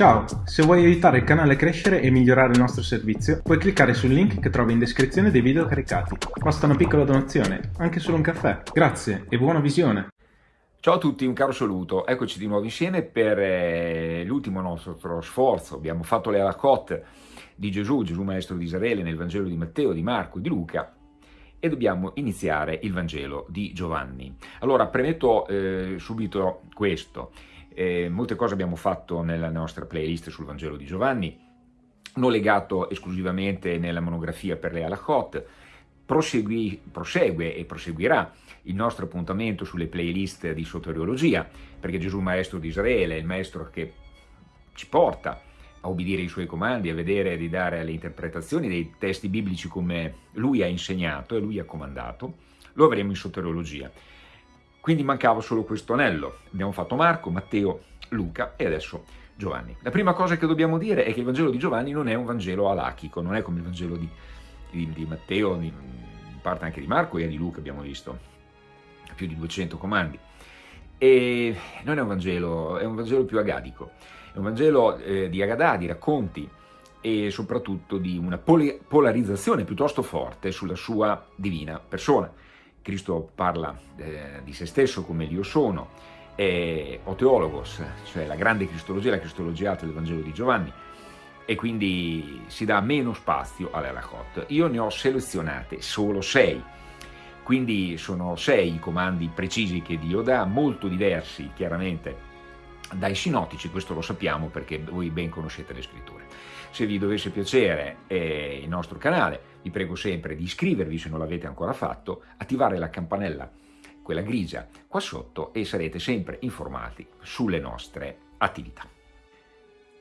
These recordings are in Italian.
Ciao, se vuoi aiutare il canale a crescere e migliorare il nostro servizio, puoi cliccare sul link che trovi in descrizione dei video caricati. Basta una piccola donazione, anche solo un caffè. Grazie e buona visione! Ciao a tutti, un caro saluto. Eccoci di nuovo insieme per eh, l'ultimo nostro sforzo. Abbiamo fatto le alacot di Gesù, Gesù Maestro di Israele, nel Vangelo di Matteo, di Marco e di Luca e dobbiamo iniziare il Vangelo di Giovanni. Allora, premetto eh, subito questo. Eh, molte cose abbiamo fatto nella nostra playlist sul Vangelo di Giovanni, non legato esclusivamente nella monografia per le Alachot, prosegui, prosegue e proseguirà il nostro appuntamento sulle playlist di soteriologia, perché Gesù Maestro di Israele è il Maestro che ci porta a obbedire i suoi comandi, a vedere di dare le interpretazioni dei testi biblici come lui ha insegnato e lui ha comandato, lo avremo in soteriologia. Quindi mancava solo questo anello. Abbiamo fatto Marco, Matteo, Luca e adesso Giovanni. La prima cosa che dobbiamo dire è che il Vangelo di Giovanni non è un Vangelo alachico, non è come il Vangelo di, di, di Matteo, di, in parte anche di Marco e di Luca abbiamo visto, più di 200 comandi. E non è un Vangelo, è un Vangelo più agadico, è un Vangelo eh, di Agadà, di racconti e soprattutto di una polarizzazione piuttosto forte sulla sua divina persona. Cristo parla eh, di se stesso come io sono, è oteologos, cioè la grande cristologia, la cristologia del Vangelo di Giovanni, e quindi si dà meno spazio alle Alachot. Io ne ho selezionate solo sei, quindi sono sei i comandi precisi che Dio dà, molto diversi chiaramente dai sinottici, questo lo sappiamo perché voi ben conoscete le scritture. Se vi dovesse piacere eh, il nostro canale, vi prego sempre di iscrivervi se non l'avete ancora fatto, attivare la campanella, quella grigia, qua sotto e sarete sempre informati sulle nostre attività.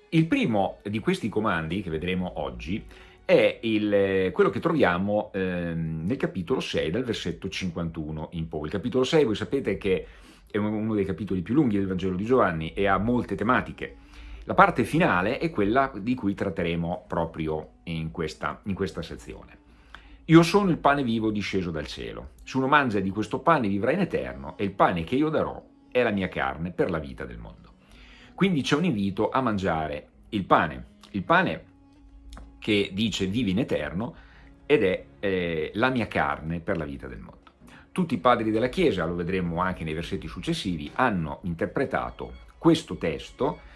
Il primo di questi comandi che vedremo oggi è il, quello che troviamo eh, nel capitolo 6, dal versetto 51 in poi. Il capitolo 6, voi sapete che è uno dei capitoli più lunghi del Vangelo di Giovanni e ha molte tematiche. La parte finale è quella di cui tratteremo proprio in questa, in questa sezione. Io sono il pane vivo disceso dal cielo. Se uno mangia di questo pane vivrà in eterno e il pane che io darò è la mia carne per la vita del mondo. Quindi c'è un invito a mangiare il pane. Il pane che dice vivi in eterno ed è eh, la mia carne per la vita del mondo. Tutti i padri della Chiesa, lo vedremo anche nei versetti successivi, hanno interpretato questo testo,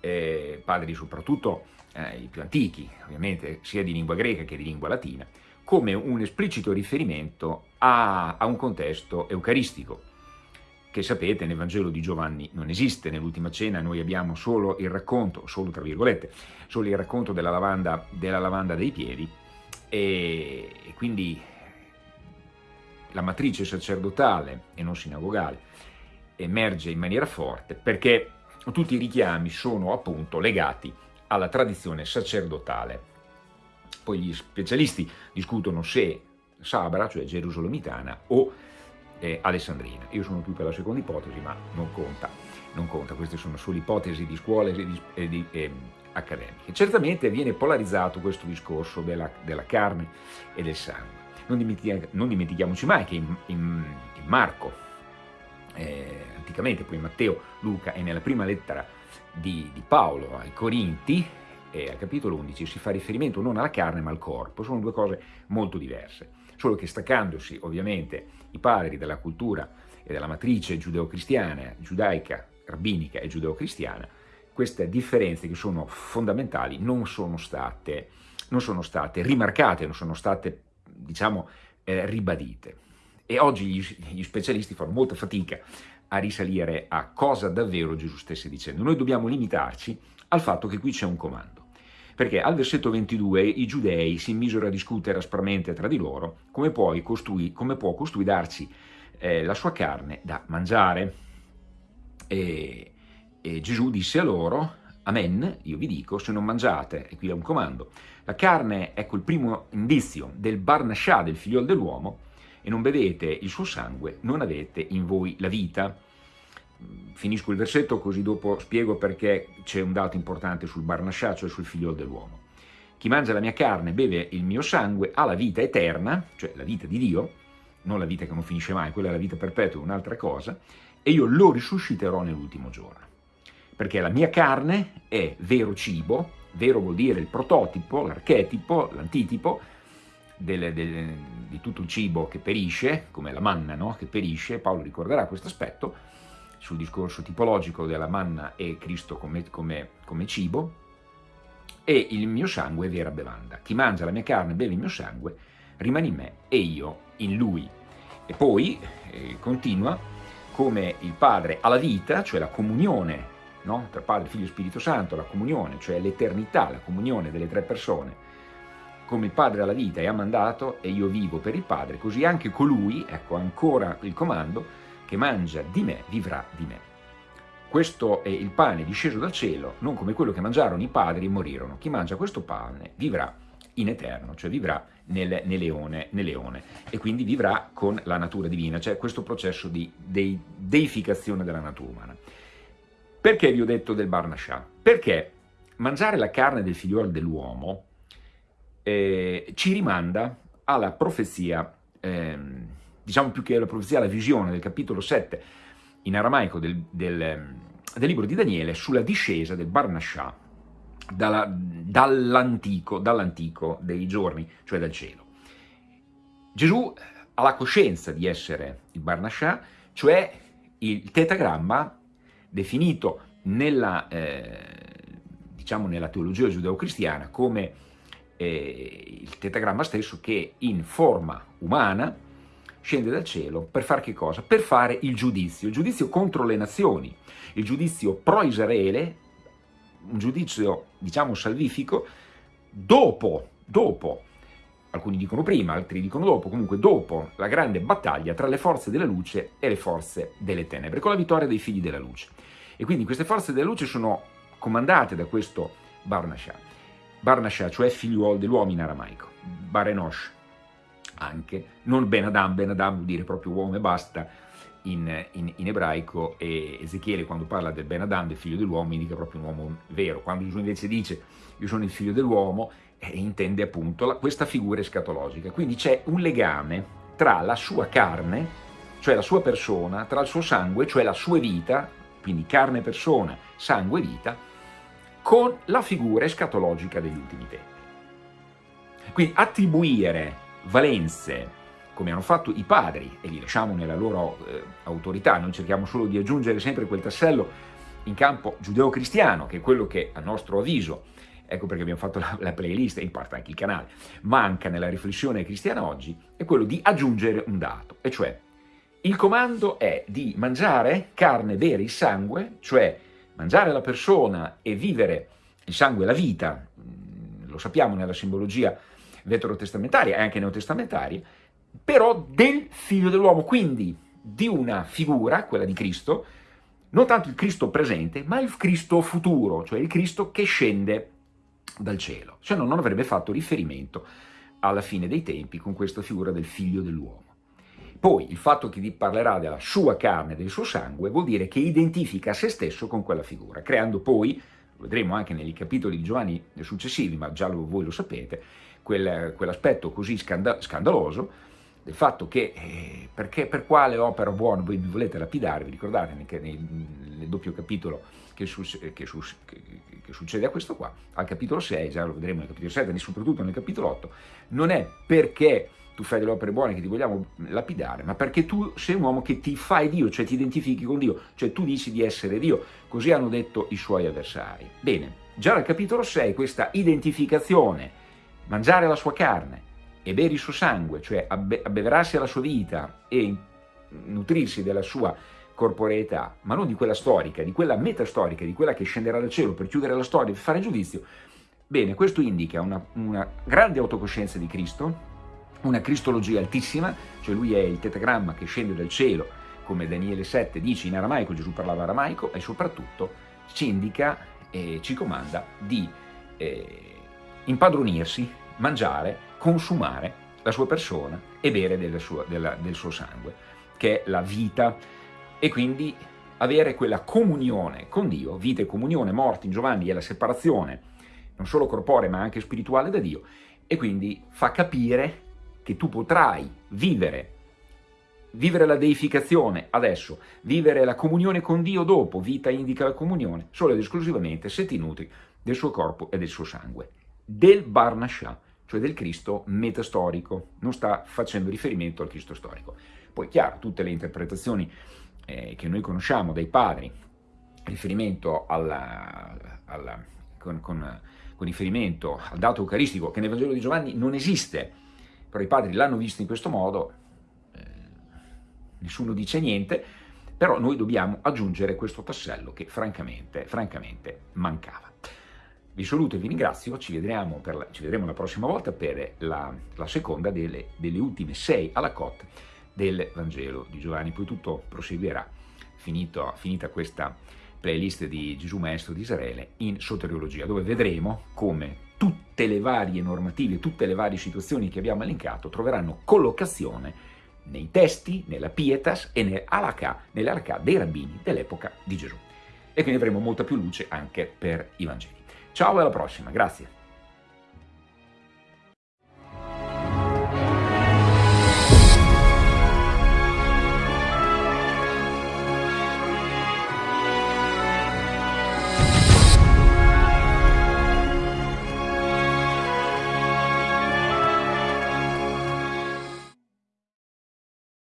eh, padri soprattutto eh, i più antichi, ovviamente sia di lingua greca che di lingua latina, come un esplicito riferimento a, a un contesto eucaristico, che sapete nel Vangelo di Giovanni non esiste, nell'ultima cena noi abbiamo solo il racconto, solo tra virgolette, solo il racconto della lavanda, della lavanda dei piedi e, e quindi la matrice sacerdotale e non sinagogale emerge in maniera forte perché tutti i richiami sono appunto legati alla tradizione sacerdotale. Poi gli specialisti discutono se Sabra, cioè gerusalomitana, o eh, alessandrina. Io sono più per la seconda ipotesi, ma non conta, non conta. queste sono solo ipotesi di scuole e di, eh, accademiche. Certamente viene polarizzato questo discorso della, della carne e del sangue. Non dimentichiamoci mai che in, in, in Marco, eh, anticamente, poi Matteo, Luca e nella prima lettera di, di Paolo ai Corinti, eh, al capitolo 11, si fa riferimento non alla carne ma al corpo, sono due cose molto diverse, solo che staccandosi ovviamente i padri della cultura e della matrice giudeo-cristiana, giudaica, rabbinica e giudeo-cristiana, queste differenze che sono fondamentali non sono state, non sono state rimarcate, non sono state diciamo, eh, ribadite. E oggi gli, gli specialisti fanno molta fatica a risalire a cosa davvero Gesù stesse dicendo. Noi dobbiamo limitarci al fatto che qui c'è un comando. Perché al versetto 22 i giudei si misero a discutere aspramente tra di loro come, costui, come può costui darci eh, la sua carne da mangiare. E, e Gesù disse a loro, Amen, io vi dico, se non mangiate, e qui è un comando, la carne, ecco il primo indizio del Barnascià, del figliol dell'uomo, e non bevete il suo sangue, non avete in voi la vita. Finisco il versetto così dopo spiego perché c'è un dato importante sul Barnascià, cioè sul figliol dell'uomo. Chi mangia la mia carne beve il mio sangue ha la vita eterna, cioè la vita di Dio, non la vita che non finisce mai, quella è la vita perpetua, un'altra cosa, e io lo risusciterò nell'ultimo giorno. perché la mia carne è vero cibo, vero vuol dire il prototipo, l'archetipo, l'antitipo del, del, di tutto il cibo che perisce, come la manna no? che perisce, Paolo ricorderà questo aspetto, sul discorso tipologico della manna e Cristo come, come, come cibo, e il mio sangue è vera bevanda. Chi mangia la mia carne e beve il mio sangue rimane in me e io in lui. E poi eh, continua come il Padre ha la vita, cioè la comunione no? tra Padre, Figlio e Spirito Santo, la comunione, cioè l'eternità, la comunione delle tre persone, come il Padre ha la vita e ha mandato e io vivo per il Padre, così anche colui, ecco ancora il comando, che mangia di me vivrà di me. Questo è il pane disceso dal cielo, non come quello che mangiarono i padri e morirono. Chi mangia questo pane vivrà in eterno, cioè vivrà nel, nel, leone, nel leone, e quindi vivrà con la natura divina, cioè questo processo di deificazione della natura umana. Perché vi ho detto del Barnascià? Perché mangiare la carne del figliuolo dell'uomo eh, ci rimanda alla profezia, eh, diciamo più che alla profezia, alla visione del capitolo 7 in aramaico del, del, del libro di Daniele sulla discesa del Barnascià dall'antico dall dei giorni, cioè dal cielo. Gesù ha la coscienza di essere il Barnascià, cioè il tetagramma definito nella, eh, diciamo nella teologia giudeo-cristiana come eh, il tetagramma stesso che in forma umana scende dal cielo per fare che cosa? Per fare il giudizio, il giudizio contro le nazioni, il giudizio pro-Israele, un giudizio diciamo salvifico, dopo, dopo, alcuni dicono prima, altri dicono dopo, comunque dopo la grande battaglia tra le forze della luce e le forze delle tenebre, con la vittoria dei figli della luce. E quindi queste forze della luce sono comandate da questo Barnasha. Barnasha, cioè figliuolo dell'uomo in aramaico, Barenosh anche, non Ben Adam, Ben Adam vuol dire proprio uomo e basta in, in, in ebraico e Ezechiele quando parla del Ben Adam, del figlio dell'uomo, indica proprio un uomo vero, quando Gesù invece dice io sono il figlio dell'uomo, eh, intende appunto la, questa figura escatologica, quindi c'è un legame tra la sua carne, cioè la sua persona, tra il suo sangue, cioè la sua vita, quindi carne, persona, sangue, vita, con la figura escatologica degli ultimi tempi. Quindi attribuire valenze, come hanno fatto i padri, e li lasciamo nella loro eh, autorità, noi cerchiamo solo di aggiungere sempre quel tassello in campo giudeo-cristiano, che è quello che a nostro avviso, ecco perché abbiamo fatto la, la playlist e in parte anche il canale, manca nella riflessione cristiana oggi, è quello di aggiungere un dato, e cioè il comando è di mangiare carne vera, il sangue, cioè mangiare la persona e vivere il sangue, la vita, mm, lo sappiamo nella simbologia veterotestamentaria e anche neotestamentaria, però del figlio dell'uomo, quindi di una figura, quella di Cristo, non tanto il Cristo presente, ma il Cristo futuro, cioè il Cristo che scende dal cielo. Se no non avrebbe fatto riferimento alla fine dei tempi con questa figura del figlio dell'uomo. Poi il fatto che vi parlerà della sua carne del suo sangue vuol dire che identifica se stesso con quella figura, creando poi, lo vedremo anche nei capitoli di Giovanni successivi, ma già lo, voi lo sapete, quel, quell'aspetto così scanda, scandaloso del fatto che, eh, perché, per quale opera buona voi vi volete lapidare, vi ricordate che nel, nel doppio capitolo che, su, che, su, che, che, succede a questo qua, al capitolo 6, già lo vedremo nel capitolo 7, e soprattutto nel capitolo 8, non è perché tu fai delle opere buone che ti vogliamo lapidare, ma perché tu sei un uomo che ti fai Dio, cioè ti identifichi con Dio, cioè tu dici di essere Dio, così hanno detto i suoi avversari. Bene, già nel capitolo 6 questa identificazione, mangiare la sua carne e bere il suo sangue, cioè abbeverarsi alla sua vita e nutrirsi della sua corporeità, ma non di quella storica, di quella metastorica, di quella che scenderà dal cielo per chiudere la storia, per fare giudizio. Bene, questo indica una, una grande autocoscienza di Cristo, una cristologia altissima, cioè lui è il tetagramma che scende dal cielo, come Daniele 7 dice in aramaico, Gesù parlava aramaico, e soprattutto ci indica e ci comanda di eh, impadronirsi, mangiare, consumare la sua persona e bere del suo, della, del suo sangue, che è la vita, e quindi avere quella comunione con Dio, vita e comunione, morte in Giovanni è la separazione, non solo corporea ma anche spirituale da Dio, e quindi fa capire che tu potrai vivere vivere la deificazione adesso, vivere la comunione con Dio dopo, vita indica la comunione, solo ed esclusivamente se ti nutri del suo corpo e del suo sangue, del Barnascià, cioè del Cristo metastorico, non sta facendo riferimento al Cristo storico. Poi chiaro, tutte le interpretazioni eh, che noi conosciamo dai padri, riferimento alla, alla, con, con, con riferimento al dato eucaristico che nel Vangelo di Giovanni non esiste, però i padri l'hanno visto in questo modo, nessuno dice niente, però noi dobbiamo aggiungere questo tassello che francamente, francamente mancava. Vi saluto e vi ringrazio, ci vedremo, la, ci vedremo la prossima volta per la, la seconda delle, delle, ultime sei alla cotte del Vangelo di Giovanni, poi tutto proseguirà, finito, finita questa playlist di Gesù Maestro di Israele, in soteriologia, dove vedremo come tutte le varie normative, tutte le varie situazioni che abbiamo elencato troveranno collocazione nei testi, nella pietas e nell'alakà, nell'alakà dei rabbini dell'epoca di Gesù. E quindi avremo molta più luce anche per i Vangeli. Ciao e alla prossima, grazie.